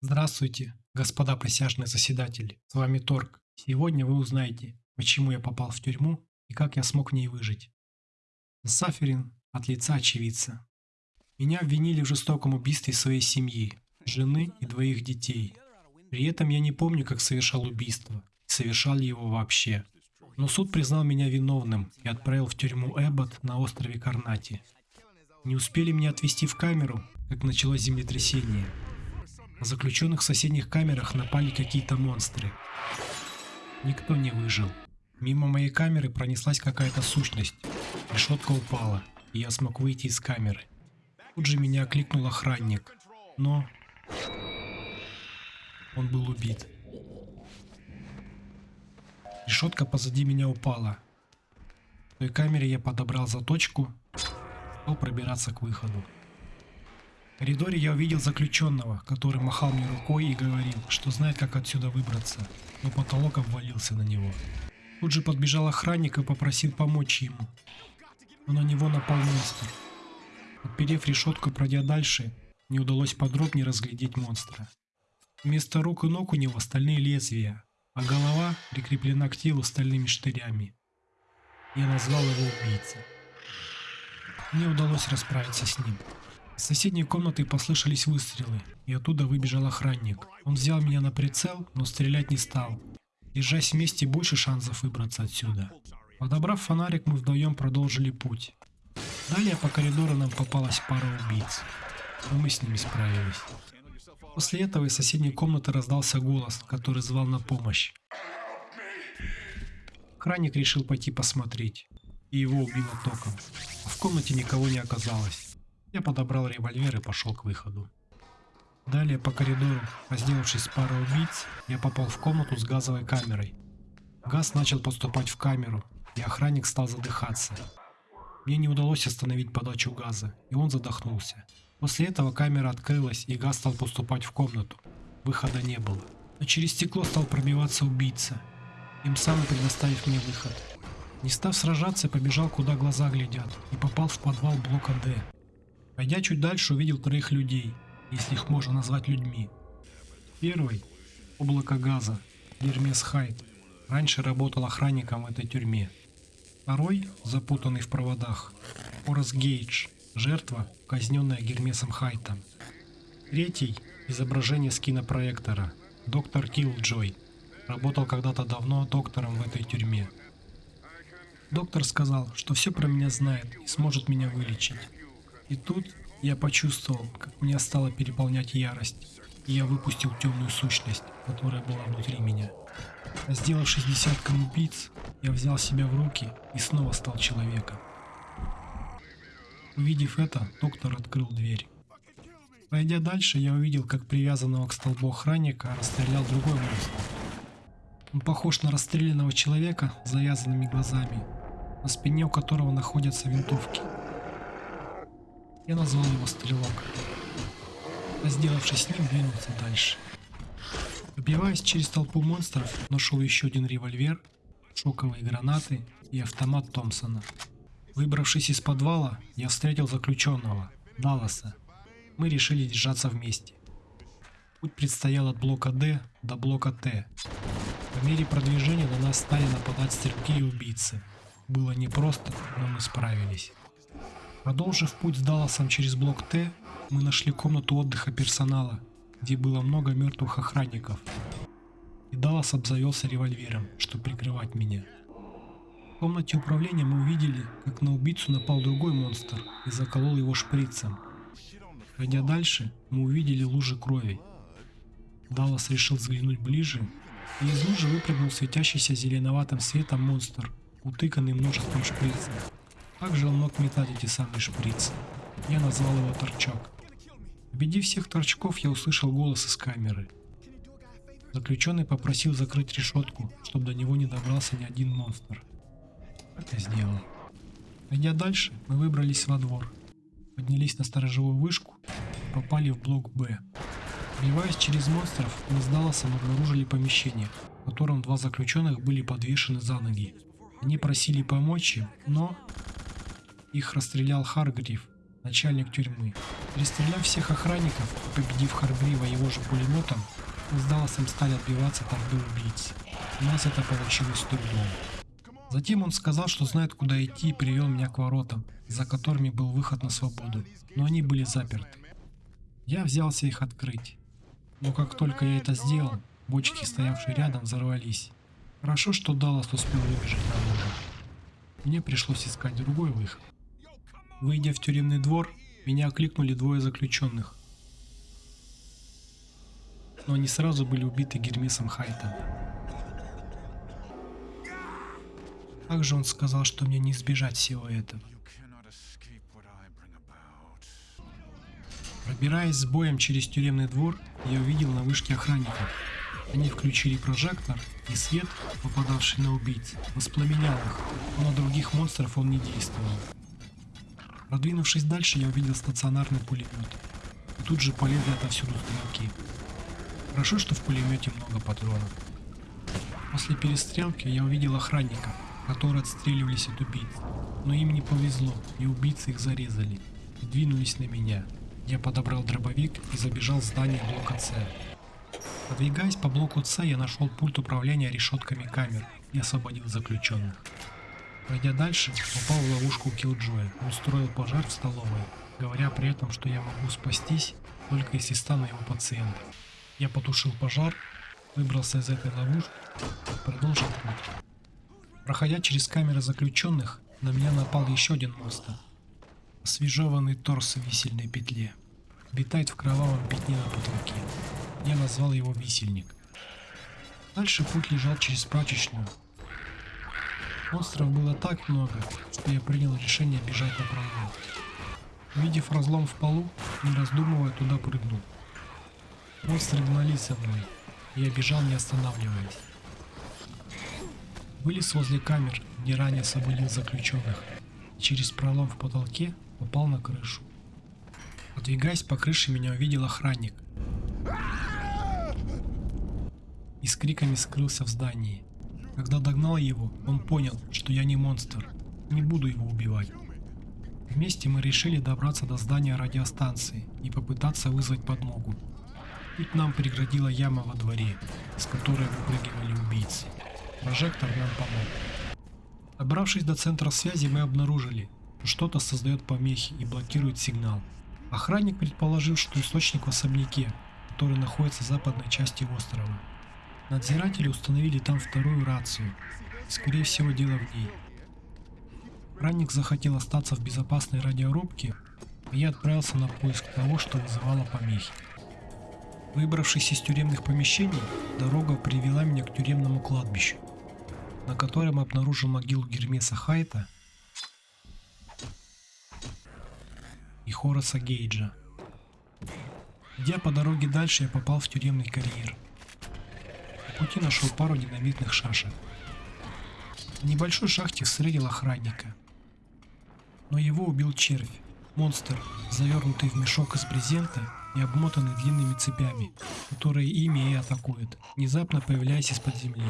Здравствуйте, господа присяжные заседатели. С вами Торг. Сегодня вы узнаете, почему я попал в тюрьму и как я смог в ней выжить. Саферин от лица очевидца. Меня обвинили в жестоком убийстве своей семьи, жены и двоих детей. При этом я не помню, как совершал убийство, совершал ли его вообще. Но суд признал меня виновным и отправил в тюрьму Эббот на острове Карнати. Не успели меня отвезти в камеру, как началось землетрясение. На заключенных в соседних камерах напали какие-то монстры. Никто не выжил. Мимо моей камеры пронеслась какая-то сущность. Решетка упала, и я смог выйти из камеры. Тут же меня окликнул охранник. Но... Он был убит. Решетка позади меня упала. В той камере я подобрал заточку, стал пробираться к выходу. В коридоре я увидел заключенного, который махал мне рукой и говорил, что знает, как отсюда выбраться, но потолок обвалился на него. Тут же подбежал охранник и попросил помочь ему. Но на него напал монстр. Отперев решетку, пройдя дальше, не удалось подробнее разглядеть монстра. Вместо рук и ног у него стальные лезвия, а голова прикреплена к телу стальными штырями. Я назвал его убийцей. Мне удалось расправиться с ним. Из соседней комнаты послышались выстрелы, и оттуда выбежал охранник. Он взял меня на прицел, но стрелять не стал. Держась вместе, больше шансов выбраться отсюда. Подобрав фонарик, мы вдвоем продолжили путь. Далее по коридору нам попалась пара убийц, но мы с ними справились. После этого из соседней комнаты раздался голос, который звал на помощь. Охранник решил пойти посмотреть, и его убило током. В комнате никого не оказалось. Я подобрал револьвер и пошел к выходу. Далее по коридору, разделавшись с парой убийц, я попал в комнату с газовой камерой. Газ начал поступать в камеру, и охранник стал задыхаться. Мне не удалось остановить подачу газа, и он задохнулся. После этого камера открылась, и газ стал поступать в комнату. Выхода не было. Но через стекло стал пробиваться убийца, им самым предоставив мне выход. Не став сражаться, побежал куда глаза глядят, и попал в подвал блока D. Пойдя чуть дальше, увидел троих людей, если их можно назвать людьми. Первый – облако газа, Гермес Хайт, раньше работал охранником в этой тюрьме. Второй, запутанный в проводах, Хорас Гейдж, жертва, казненная Гермесом Хайтом. Третий – изображение с кинопроектора, доктор Киллджой, работал когда-то давно доктором в этой тюрьме. Доктор сказал, что все про меня знает и сможет меня вылечить. И тут я почувствовал, как меня стала переполнять ярость, и я выпустил темную сущность, которая была внутри меня. Сделавшись десятком убийц, я взял себя в руки и снова стал человеком. Увидев это, доктор открыл дверь. Пройдя дальше, я увидел, как привязанного к столбу охранника расстрелял другой монстр. Он похож на расстрелянного человека с завязанными глазами, на спине у которого находятся винтовки. Я назвал его Стрелок. А сделавшись с ним, двинулся дальше. Пробиваясь через толпу монстров, нашел еще один револьвер, шоковые гранаты и автомат Томпсона. Выбравшись из подвала, я встретил заключенного, Далласа. Мы решили держаться вместе. Путь предстоял от блока D до блока Т. По мере продвижения на нас стали нападать стрелки и убийцы. Было непросто, но мы справились. Продолжив путь с Далласом через блок Т, мы нашли комнату отдыха персонала, где было много мертвых охранников. И Даллас обзавелся револьвером, чтобы прикрывать меня. В комнате управления мы увидели, как на убийцу напал другой монстр и заколол его шприцем. Пройдя дальше, мы увидели лужи крови. Даллас решил взглянуть ближе, и из лужи выпрыгнул светящийся зеленоватым светом монстр, утыканный множеством шприцев. Также он мог метать эти самые шприцы. Я назвал его торчок. Убедив всех торчков, я услышал голос из камеры. Заключенный попросил закрыть решетку, чтобы до него не добрался ни один монстр. Я сделал. Пойдя дальше, мы выбрались во двор. Поднялись на сторожевую вышку попали в блок Б. Пробиваясь через монстров, мы с Далласом обнаружили помещение, в котором два заключенных были подвешены за ноги. Они просили помочь им, но их расстрелял Харгрив, начальник тюрьмы. Перестреляв всех охранников и победив Харгрива его же пулеметом, мы с Далласом стали отбиваться от орды убийц. У нас это получилось с трудом. Затем он сказал, что знает куда идти и привел меня к воротам, за которыми был выход на свободу, но они были заперты. Я взялся их открыть. Но как только я это сделал, бочки, стоявшие рядом, взорвались. Хорошо, что Даллас успел выбежать наружу. Мне пришлось искать другой выход. Выйдя в тюремный двор, меня окликнули двое заключенных. Но они сразу были убиты Гермесом Хайтом. Также он сказал, что мне не избежать всего этого. Пробираясь с боем через тюремный двор, я увидел на вышке охранников. Они включили прожектор, и свет, попадавший на убийц, воспламенял их, но на других монстров он не действовал. Продвинувшись дальше, я увидел стационарный пулемет. И тут же полезли отовсюду стрелки. Хорошо, что в пулемете много патронов. После перестрелки я увидел охранников, которые отстреливались от убийц. Но им не повезло, и убийцы их зарезали. И двинулись на меня. Я подобрал дробовик и забежал в здание блока С. Подвигаясь по блоку С, я нашел пульт управления решетками камер и освободил заключенных. Пройдя дальше, попал в ловушку Киллджоя устроил пожар в столовой, говоря при этом, что я могу спастись, только если стану его пациентом. Я потушил пожар, выбрался из этой ловушки и продолжил путь. Проходя через камеры заключенных, на меня напал еще один монстр. Освежеванный торс в висельной петле. Витает в кровавом пятне на потолке. Я назвал его висельник. Дальше путь лежал через прачечную. Монстров было так много, что я принял решение бежать на пролом. Увидев разлом в полу, не раздумывая, туда прыгнул. Монстры гнались за мной, я бежал не останавливаясь. Вылез возле камер, где ранее освободил заключенных, через пролом в потолке попал на крышу. Подвигаясь по крыше, меня увидел охранник. И с криками скрылся в здании. Когда догнал его, он понял, что я не монстр, не буду его убивать. Вместе мы решили добраться до здания радиостанции и попытаться вызвать подмогу. Путь нам преградила яма во дворе, с которой выпрыгивали убийцы. Прожектор нам помог. Добравшись до центра связи, мы обнаружили, что что-то создает помехи и блокирует сигнал. Охранник предположил, что источник в особняке, который находится в западной части острова. Надзиратели установили там вторую рацию. Скорее всего, дело в ней. Охранник захотел остаться в безопасной радиорубке, и я отправился на поиск того, что вызывало помехи. Выбравшись из тюремных помещений, дорога привела меня к тюремному кладбищу на котором обнаружил могилу Гермеса Хайта и Хораса Гейджа. Идя по дороге дальше, я попал в тюремный карьер. Пути нашел пару динамитных шашек. В небольшой шахте встретил охранника. Но его убил червь, монстр, завернутый в мешок из брезента и обмотанный длинными цепями, которые ими и атакуют, внезапно появляясь из-под земли.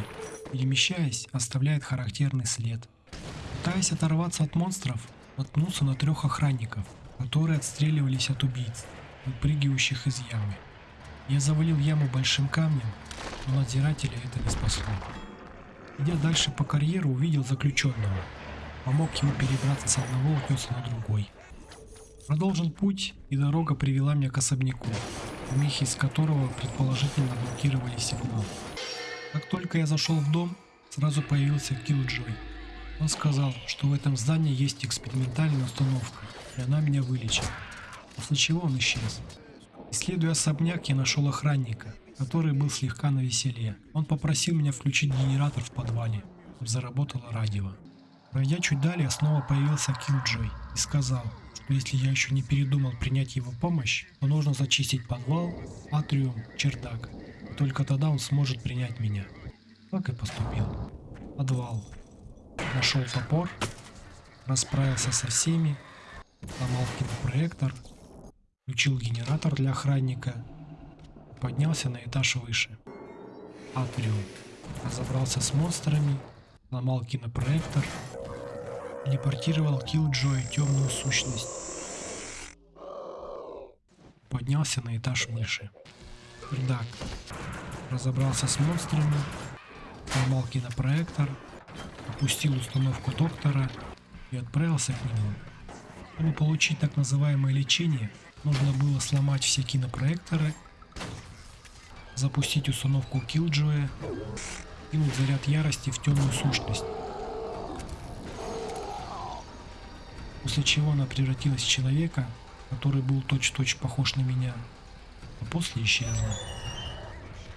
Перемещаясь, оставляет характерный след. Пытаясь оторваться от монстров, наткнулся на трех охранников, которые отстреливались от убийц, выпрыгивающих из ямы. Я завалил яму большим камнем, но надзирателя это не спасло. Идя дальше по карьеру, увидел заключенного. Помог ему перебраться с одного утеса на другой. Продолжен путь, и дорога привела меня к особняку, помехи из которого предположительно блокировали сигнал. Как только я зашел в дом, сразу появился Киллджой. Он сказал, что в этом здании есть экспериментальная установка, и она меня вылечит. После чего он исчез. Исследуя особняк, я нашел охранника, который был слегка на веселе. Он попросил меня включить генератор в подвале, чтобы заработало радио. Пройдя чуть далее, снова появился Киллджой и сказал, что если я еще не передумал принять его помощь, то нужно зачистить подвал, атриум, чердак только тогда он сможет принять меня. Так и поступил. Подвал. Нашел топор, расправился со всеми, сломал кинопроектор, включил генератор для охранника, поднялся на этаж выше. Атриум. Разобрался с монстрами, сломал кинопроектор, телепортировал Киллджоя темную сущность. поднялся на этаж выше. Пердак. Разобрался с монстрами, сломал кинопроектор, опустил установку доктора и отправился к нему. Чтобы получить так называемое лечение, нужно было сломать все кинопроекторы, запустить установку Killjoy, кинуть заряд ярости в темную сущность. После чего она превратилась в человека, который был точь-в-точь -точь похож на меня, а после исчезла.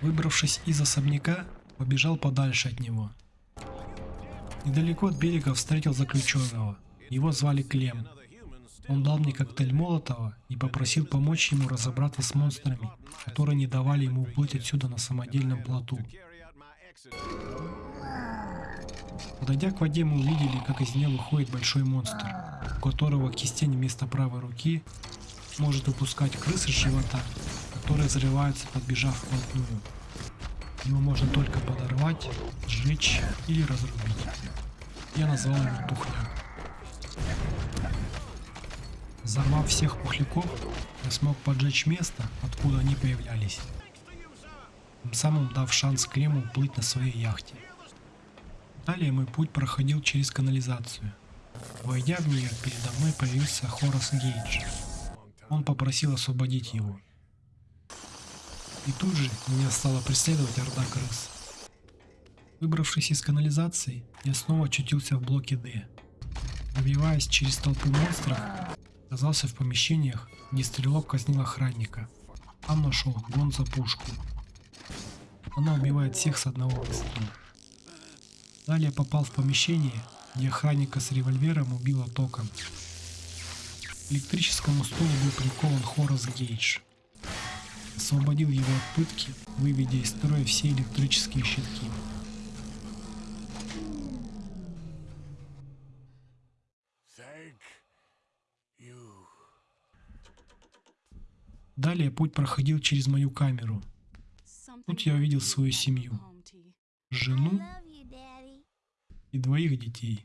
Выбравшись из особняка, побежал подальше от него. Недалеко от берега встретил заключенного. Его звали Клем. Он дал мне коктейль Молотова и попросил помочь ему разобраться с монстрами, которые не давали ему уплыть отсюда на самодельном плоту. Подойдя к воде, мы увидели, как из нее выходит большой монстр, у которого кистень вместо правой руки может выпускать крысы с живота, которые взрываются, подбежав вплотную. Его можно только подорвать, сжечь или разрубить. Я назвал его Тухляк. Взорвав всех пухляков, я смог поджечь место, откуда они появлялись. Самым дав шанс Клему уплыть на своей яхте. Далее мой путь проходил через канализацию. Войдя в нее, передо мной появился Хорас Гейдж. Он попросил освободить его. И тут же меня стала преследовать орда крыс. Выбравшись из канализации, я снова очутился в блоке D. Пробиваясь через толпу монстров, оказался в помещениях, где стрелок казнил охранника. Там нашел гон пушку. Она убивает всех с одного выстрела. Далее попал в помещение, где охранника с револьвером убило током. К электрическому стулу был прикован Хорас Гейдж. Освободил его от пытки, выведя из строя все электрические щитки. Далее путь проходил через мою камеру. Тут я увидел свою семью. Жену и двоих детей.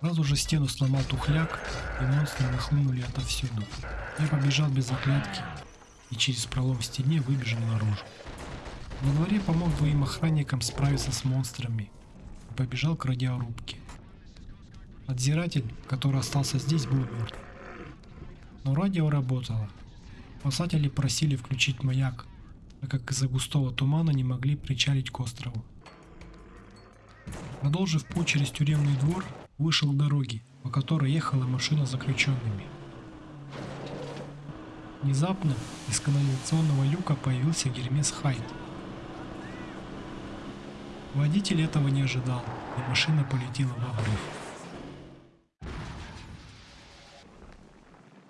Сразу же стену сломал тухляк, и монстры нахлынули отовсюду. Я побежал без оглядки и через пролом в стене выбежал наружу. На дворе помог двоим охранникам справиться с монстрами и побежал к радиорубке. Надзиратель, который остался здесь, был мертв. Но радио работало. Спасатели просили включить маяк, так как из-за густого тумана не могли причалить к острову. Продолжив путь через тюремный двор, вышел к дороге, по которой ехала машина с заключенными. Внезапно из канализационного люка появился Гермес Хайт. Водитель этого не ожидал, и машина полетела в обрыв.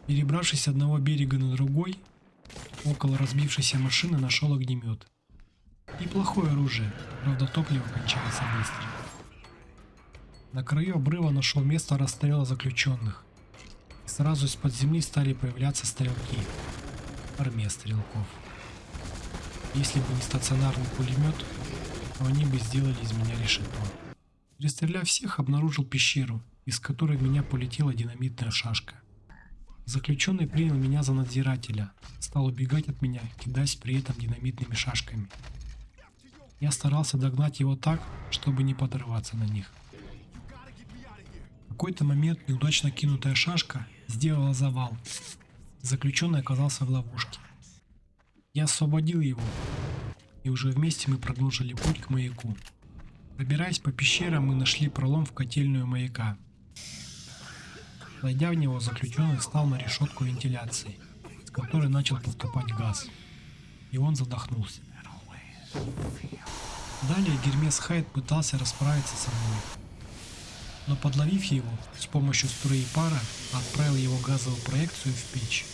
Перебравшись с одного берега на другой, около разбившейся машины нашел огнемет. Неплохое оружие, правда топливо кончается быстро. На краю обрыва нашел место расстрела заключенных. И сразу из-под земли стали появляться стрелки. Армия стрелков. Если бы не стационарный пулемет, то они бы сделали из меня решето. Перестреляв всех, обнаружил пещеру, из которой в меня полетела динамитная шашка. Заключенный принял меня за надзирателя, стал убегать от меня, кидаясь при этом динамитными шашками. Я старался догнать его так, чтобы не подорваться на них. В какой-то момент неудачно кинутая шашка сделала завал. Заключенный оказался в ловушке. Я освободил его, и уже вместе мы продолжили путь к маяку. Пробираясь по пещерам, мы нашли пролом в котельную маяка. Войдя в него, заключенный встал на решетку вентиляции, с которой начал поступать газ. И он задохнулся. Далее Гермес Хайд пытался расправиться со мной. Но подловив его, с помощью струи пара отправил его газовую проекцию в печь.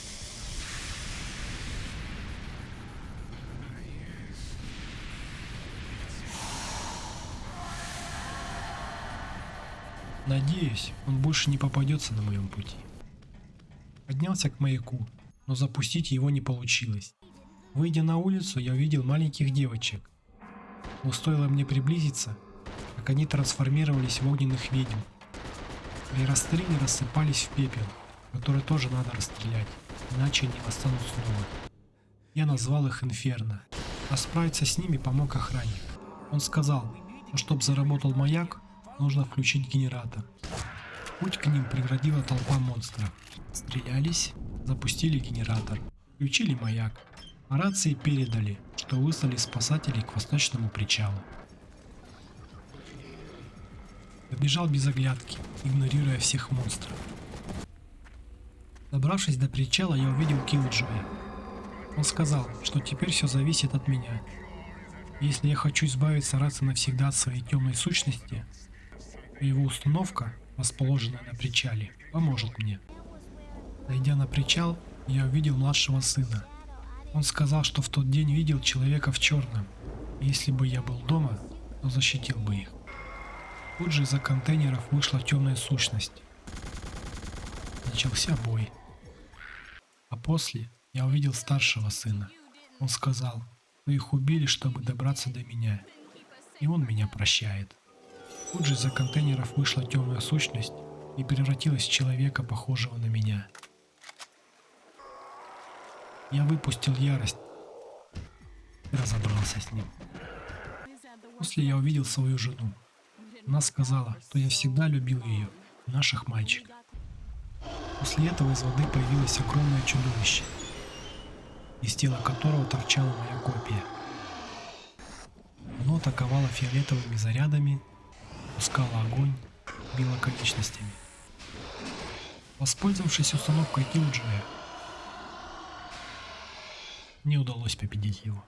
Надеюсь, он больше не попадется на моем пути. Поднялся к маяку, но запустить его не получилось. Выйдя на улицу, я увидел маленьких девочек. Но стоило мне приблизиться, как они трансформировались в огненных ведьм. При расстреле рассыпались в пепел, который тоже надо расстрелять. иначе они восстанут снова. Я назвал их Инферно, а справиться с ними помог охранник. Он сказал, что чтобы заработал маяк, нужно включить генератор. Путь к ним преградила толпа монстров. Стрелялись, запустили генератор, включили маяк. А рации передали, что выслали спасателей к восточному причалу. Побежал без оглядки, игнорируя всех монстров. Добравшись до причала, я увидел Киллджоя. Он сказал, что теперь все зависит от меня. Если я хочу избавиться раз и навсегда от своей темной сущности, то его установка, расположенная на причале, поможет мне. Дойдя на причал, я увидел младшего сына. Он сказал, что в тот день видел человека в черном. И если бы я был дома, то защитил бы их. Тут же из-за контейнеров вышла темная сущность. Начался бой. А после я увидел старшего сына. Он сказал, что их убили, чтобы добраться до меня. И он меня прощает. Тут же из-за контейнеров вышла темная сущность и превратилась в человека, похожего на меня. Я выпустил ярость и разобрался с ним. После я увидел свою жену. Она сказала, что я всегда любил ее, наших мальчиков. После этого из воды появилось огромное чудовище, из тела которого торчала моя копия. Оно атаковало фиолетовыми зарядами, пускало огонь, било конечностями. Воспользовавшись установкой Киллджоя, не удалось победить его.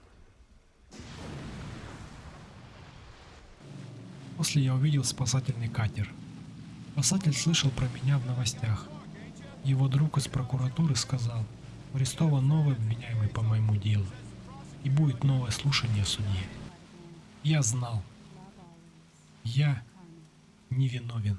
После я увидел спасательный катер. Спасатель слышал про меня в новостях. Его друг из прокуратуры сказал, арестован новый обвиняемый по моему делу. И будет новое слушание суде. Я знал. Я невиновен.